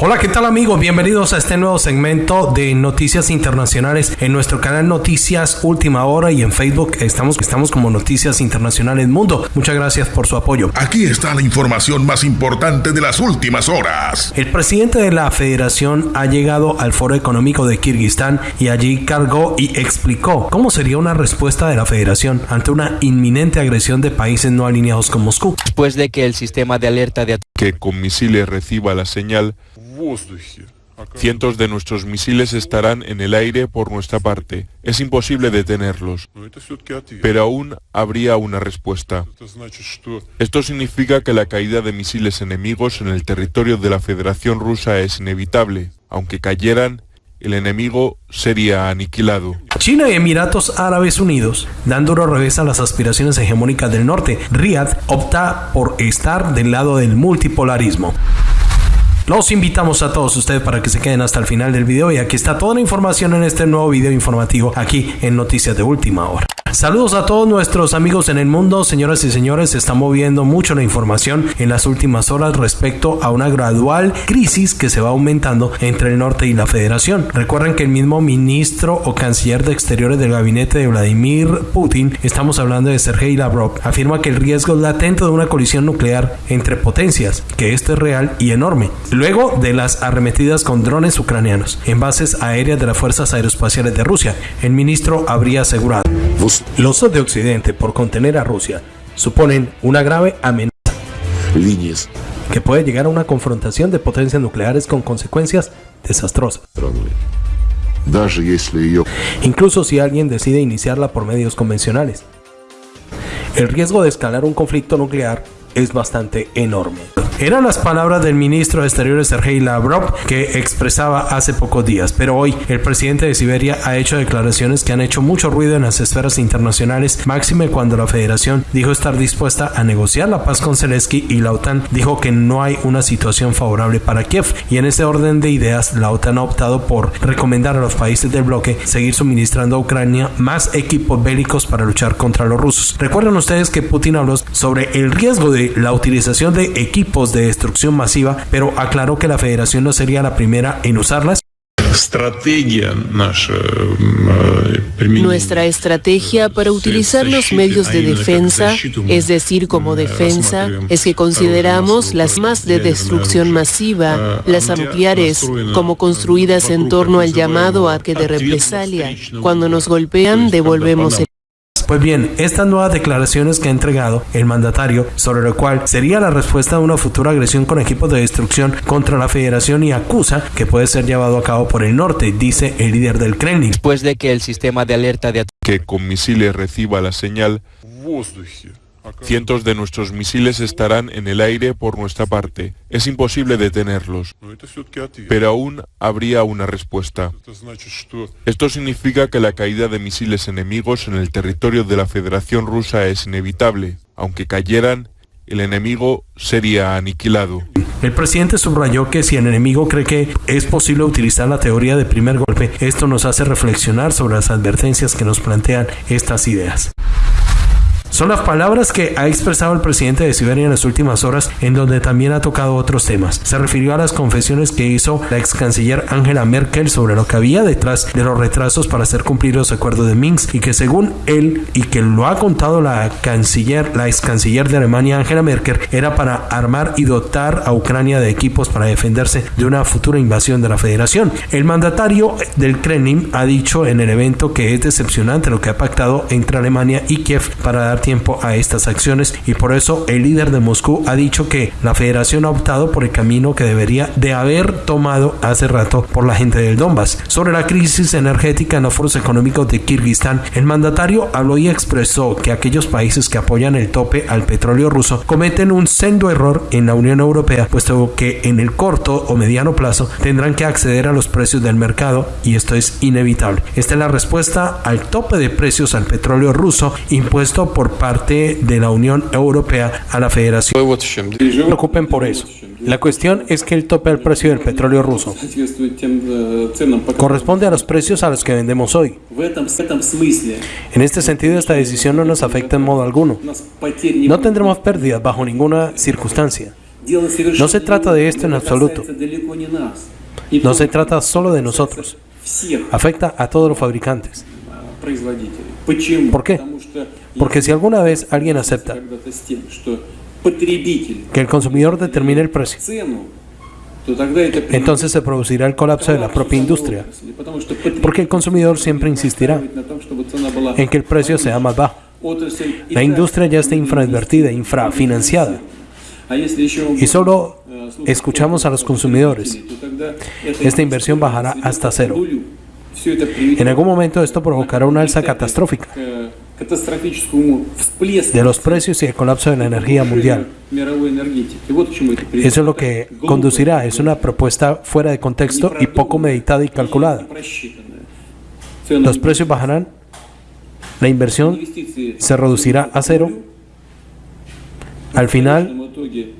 Hola, ¿qué tal amigos? Bienvenidos a este nuevo segmento de Noticias Internacionales en nuestro canal Noticias Última Hora y en Facebook estamos, estamos como Noticias Internacionales Mundo. Muchas gracias por su apoyo. Aquí está la información más importante de las últimas horas. El presidente de la federación ha llegado al Foro Económico de Kirguistán y allí cargó y explicó cómo sería una respuesta de la federación ante una inminente agresión de países no alineados con Moscú. Después de que el sistema de alerta de que con misiles reciba la señal Cientos de nuestros misiles estarán en el aire por nuestra parte. Es imposible detenerlos. Pero aún habría una respuesta. Esto significa que la caída de misiles enemigos en el territorio de la Federación Rusa es inevitable. Aunque cayeran, el enemigo sería aniquilado. China y Emiratos Árabes Unidos dan duro revés a las aspiraciones hegemónicas del norte. Riyadh opta por estar del lado del multipolarismo. Los invitamos a todos ustedes para que se queden hasta el final del video y aquí está toda la información en este nuevo video informativo aquí en Noticias de Última Hora. Saludos a todos nuestros amigos en el mundo, señoras y señores, se está moviendo mucho la información en las últimas horas respecto a una gradual crisis que se va aumentando entre el norte y la federación. Recuerden que el mismo ministro o canciller de exteriores del gabinete de Vladimir Putin, estamos hablando de Sergei Lavrov, afirma que el riesgo latente de una colisión nuclear entre potencias, que esto es real y enorme, luego de las arremetidas con drones ucranianos en bases aéreas de las fuerzas aeroespaciales de Rusia. El ministro habría asegurado. Los de Occidente, por contener a Rusia, suponen una grave amenaza líneas que puede llegar a una confrontación de potencias nucleares con consecuencias desastrosas. Incluso si alguien decide iniciarla por medios convencionales. El riesgo de escalar un conflicto nuclear es bastante enorme. Eran las palabras del ministro de Exteriores Sergei Lavrov que expresaba hace pocos días, pero hoy el presidente de Siberia ha hecho declaraciones que han hecho mucho ruido en las esferas internacionales, máxime cuando la federación dijo estar dispuesta a negociar la paz con Zelensky y la OTAN dijo que no hay una situación favorable para Kiev. Y en ese orden de ideas, la OTAN ha optado por recomendar a los países del bloque seguir suministrando a Ucrania más equipos bélicos para luchar contra los rusos. Recuerden ustedes que Putin habló sobre el riesgo de la utilización de equipos de destrucción masiva, pero aclaró que la federación no sería la primera en usarlas. Nuestra estrategia para utilizar los medios de defensa, es decir, como defensa, es que consideramos las más de destrucción masiva, las nucleares, como construidas en torno al llamado a que de represalia. Cuando nos golpean, devolvemos el pues bien, estas nuevas declaraciones que ha entregado el mandatario, sobre lo cual sería la respuesta a una futura agresión con equipos de destrucción contra la federación y acusa que puede ser llevado a cabo por el norte, dice el líder del Kremlin. Después de que el sistema de alerta de que con misiles reciba la señal Cientos de nuestros misiles estarán en el aire por nuestra parte. Es imposible detenerlos. Pero aún habría una respuesta. Esto significa que la caída de misiles enemigos en el territorio de la Federación Rusa es inevitable. Aunque cayeran, el enemigo sería aniquilado. El presidente subrayó que si el enemigo cree que es posible utilizar la teoría de primer golpe, esto nos hace reflexionar sobre las advertencias que nos plantean estas ideas. Son las palabras que ha expresado el presidente de Siberia en las últimas horas, en donde también ha tocado otros temas. Se refirió a las confesiones que hizo la ex canciller Angela Merkel sobre lo que había detrás de los retrasos para hacer cumplir los acuerdos de Minsk y que según él y que lo ha contado la canciller, la ex canciller de Alemania Angela Merkel, era para armar y dotar a Ucrania de equipos para defenderse de una futura invasión de la federación. El mandatario del Kremlin ha dicho en el evento que es decepcionante lo que ha pactado entre Alemania y Kiev para dar tiempo a estas acciones y por eso el líder de Moscú ha dicho que la federación ha optado por el camino que debería de haber tomado hace rato por la gente del Donbass. Sobre la crisis energética en los foros económicos de Kirguistán, el mandatario habló y expresó que aquellos países que apoyan el tope al petróleo ruso cometen un sendo error en la Unión Europea, puesto que en el corto o mediano plazo tendrán que acceder a los precios del mercado y esto es inevitable. Esta es la respuesta al tope de precios al petróleo ruso impuesto por parte de la Unión Europea a la Federación. No se preocupen por eso. La cuestión es que el tope al precio del petróleo ruso corresponde a los precios a los que vendemos hoy. En este sentido, esta decisión no nos afecta en modo alguno. No tendremos pérdidas bajo ninguna circunstancia. No se trata de esto en absoluto. No se trata solo de nosotros. Afecta a todos los fabricantes. ¿Por qué? Porque si alguna vez alguien acepta que el consumidor determine el precio, entonces se producirá el colapso de la propia industria, porque el consumidor siempre insistirá en que el precio sea más bajo. La industria ya está infrainvertida, infrafinanciada. Y solo escuchamos a los consumidores. Esta inversión bajará hasta cero. En algún momento esto provocará una alza catastrófica de los precios y el colapso de la energía mundial. Eso es lo que conducirá, es una propuesta fuera de contexto y poco meditada y calculada. Los precios bajarán, la inversión se reducirá a cero, al final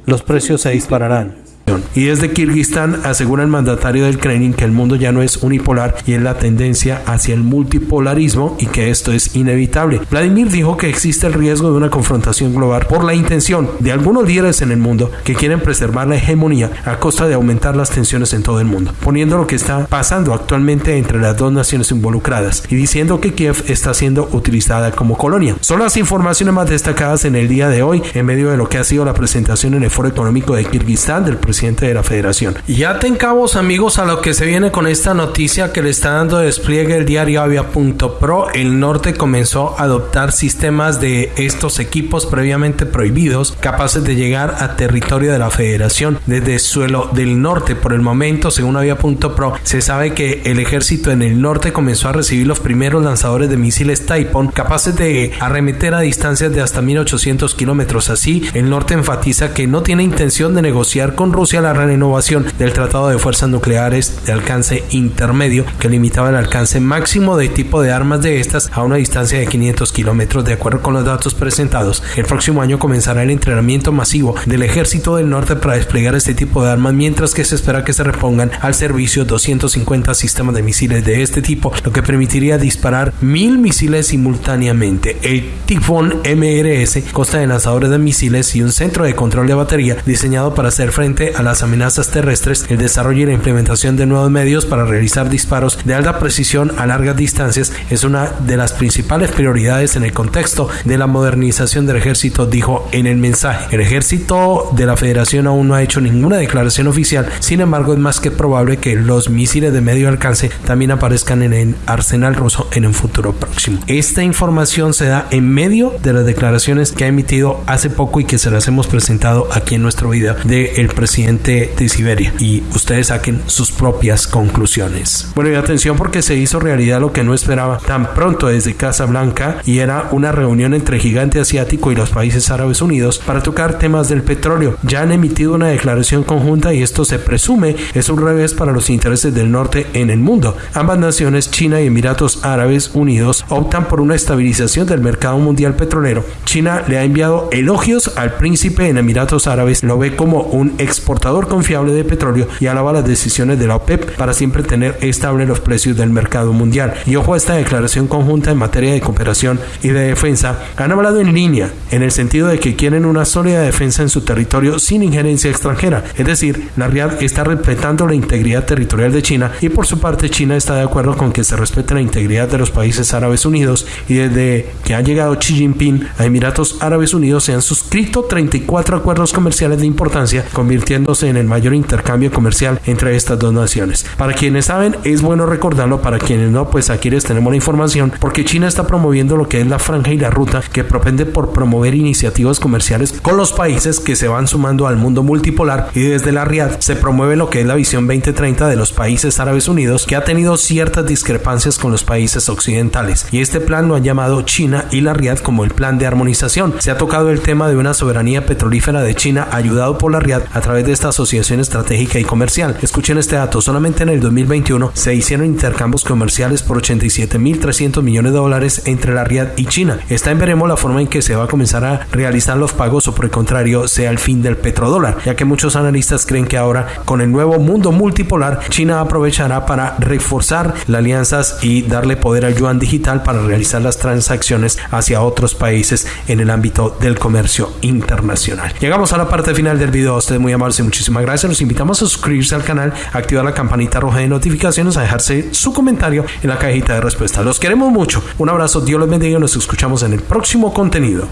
los precios se dispararán. Y desde Kirguistán asegura el mandatario del Kremlin que el mundo ya no es unipolar y es la tendencia hacia el multipolarismo y que esto es inevitable. Vladimir dijo que existe el riesgo de una confrontación global por la intención de algunos líderes en el mundo que quieren preservar la hegemonía a costa de aumentar las tensiones en todo el mundo, poniendo lo que está pasando actualmente entre las dos naciones involucradas y diciendo que Kiev está siendo utilizada como colonia. Son las informaciones más destacadas en el día de hoy en medio de lo que ha sido la presentación en el Foro Económico de Kirguistán del presidente de la federación. Ya te encabos amigos a lo que se viene con esta noticia que le está dando despliegue el diario Avia.pro. El norte comenzó a adoptar sistemas de estos equipos previamente prohibidos capaces de llegar a territorio de la federación desde suelo del norte. Por el momento, según Avia.pro, se sabe que el ejército en el norte comenzó a recibir los primeros lanzadores de misiles Taipon capaces de arremeter a distancias de hasta 1800 kilómetros. Así, el norte enfatiza que no tiene intención de negociar con Rusia la renovación del Tratado de Fuerzas Nucleares de alcance intermedio que limitaba el alcance máximo de tipo de armas de estas a una distancia de 500 kilómetros. De acuerdo con los datos presentados, el próximo año comenzará el entrenamiento masivo del Ejército del Norte para desplegar este tipo de armas, mientras que se espera que se repongan al servicio 250 sistemas de misiles de este tipo, lo que permitiría disparar mil misiles simultáneamente. El Tifón MRS consta de lanzadores de misiles y un centro de control de batería diseñado para hacer frente a las amenazas terrestres, el desarrollo y la implementación de nuevos medios para realizar disparos de alta precisión a largas distancias es una de las principales prioridades en el contexto de la modernización del ejército, dijo en el mensaje. El ejército de la federación aún no ha hecho ninguna declaración oficial, sin embargo es más que probable que los misiles de medio alcance también aparezcan en el arsenal ruso en un futuro próximo. Esta información se da en medio de las declaraciones que ha emitido hace poco y que se las hemos presentado aquí en nuestro video del presidente de Siberia y ustedes saquen sus propias conclusiones. Bueno, y atención porque se hizo realidad lo que no esperaba tan pronto desde Casa Blanca y era una reunión entre Gigante Asiático y los países árabes unidos para tocar temas del petróleo. Ya han emitido una declaración conjunta y esto se presume es un revés para los intereses del norte en el mundo. Ambas naciones, China y Emiratos Árabes Unidos, optan por una estabilización del mercado mundial petrolero. China le ha enviado elogios al príncipe en Emiratos Árabes, lo ve como un exportador confiable de petróleo y alaba las decisiones de la OPEP para siempre tener estable los precios del mercado mundial. Y ojo a esta declaración conjunta en materia de cooperación y de defensa, han hablado en línea, en el sentido de que quieren una sólida defensa en su territorio sin injerencia extranjera. Es decir, la RIAD está respetando la integridad territorial de China y por su parte China está de acuerdo con que se respete la integridad de los países árabes unidos y desde que ha llegado Xi Jinping a Emiratos Árabes Unidos se han suscrito 34 acuerdos comerciales de importancia, convirtiendo en el mayor intercambio comercial entre estas dos naciones. Para quienes saben, es bueno recordarlo, para quienes no, pues aquí les tenemos la información, porque China está promoviendo lo que es la franja y la ruta que propende por promover iniciativas comerciales con los países que se van sumando al mundo multipolar y desde la RIAD se promueve lo que es la visión 2030 de los países árabes unidos que ha tenido ciertas discrepancias con los países occidentales y este plan lo han llamado China y la RIAD como el plan de armonización. Se ha tocado el tema de una soberanía petrolífera de China ayudado por la RIAD a través de de esta asociación estratégica y comercial. Escuchen este dato, solamente en el 2021 se hicieron intercambios comerciales por 87.300 millones de dólares entre la Riad y China. Está en veremos la forma en que se va a comenzar a realizar los pagos o por el contrario sea el fin del petrodólar, ya que muchos analistas creen que ahora con el nuevo mundo multipolar China aprovechará para reforzar las alianzas y darle poder al yuan digital para realizar las transacciones hacia otros países en el ámbito del comercio internacional. Llegamos a la parte final del video. A ustedes muy amables muchísimas gracias. Los invitamos a suscribirse al canal, activar la campanita roja de notificaciones, a dejarse su comentario en la cajita de respuesta. Los queremos mucho. Un abrazo. Dios los bendiga y nos escuchamos en el próximo contenido.